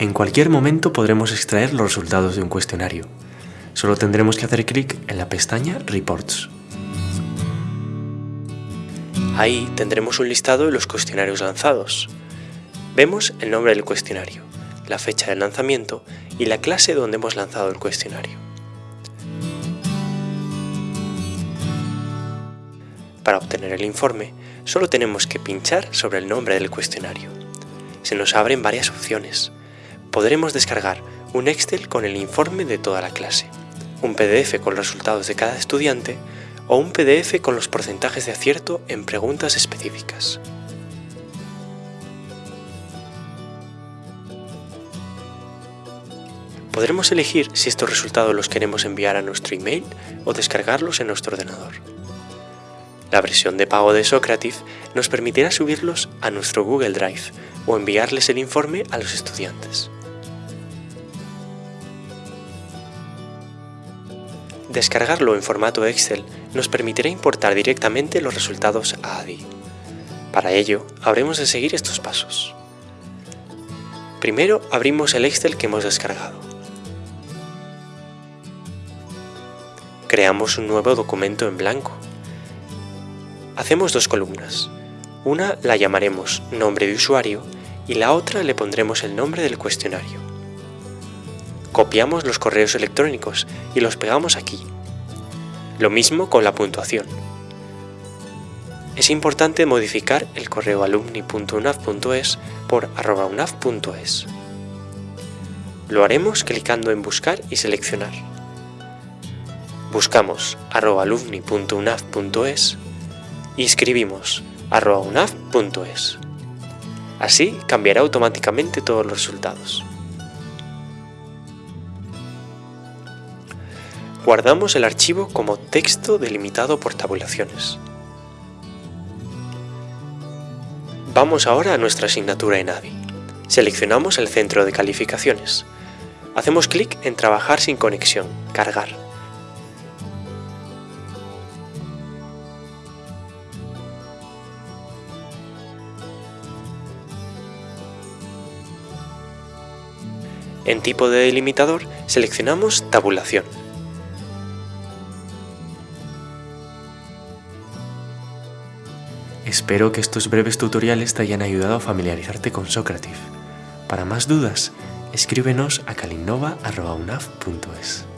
En cualquier momento podremos extraer los resultados de un cuestionario. Solo tendremos que hacer clic en la pestaña Reports. Ahí tendremos un listado de los cuestionarios lanzados. Vemos el nombre del cuestionario, la fecha de lanzamiento y la clase donde hemos lanzado el cuestionario. Para obtener el informe, solo tenemos que pinchar sobre el nombre del cuestionario. Se nos abren varias opciones podremos descargar un Excel con el informe de toda la clase, un PDF con los resultados de cada estudiante o un PDF con los porcentajes de acierto en preguntas específicas. Podremos elegir si estos resultados los queremos enviar a nuestro email o descargarlos en nuestro ordenador. La versión de pago de Socrative nos permitirá subirlos a nuestro Google Drive o enviarles el informe a los estudiantes. Descargarlo en formato Excel nos permitirá importar directamente los resultados a ADI. Para ello, habremos de seguir estos pasos. Primero abrimos el Excel que hemos descargado. Creamos un nuevo documento en blanco. Hacemos dos columnas. Una la llamaremos nombre de usuario y la otra le pondremos el nombre del cuestionario. Copiamos los correos electrónicos y los pegamos aquí. Lo mismo con la puntuación. Es importante modificar el correo alumni.unaf.es por unaf.es. Lo haremos clicando en Buscar y seleccionar. Buscamos alumni.unaf.es y escribimos unaf.es. Así cambiará automáticamente todos los resultados. Guardamos el archivo como texto delimitado por tabulaciones. Vamos ahora a nuestra asignatura en ADI. Seleccionamos el centro de calificaciones. Hacemos clic en Trabajar sin conexión, Cargar. En tipo de delimitador seleccionamos Tabulación. Espero que estos breves tutoriales te hayan ayudado a familiarizarte con Socrative. Para más dudas, escríbenos a calinnova.unaf.es.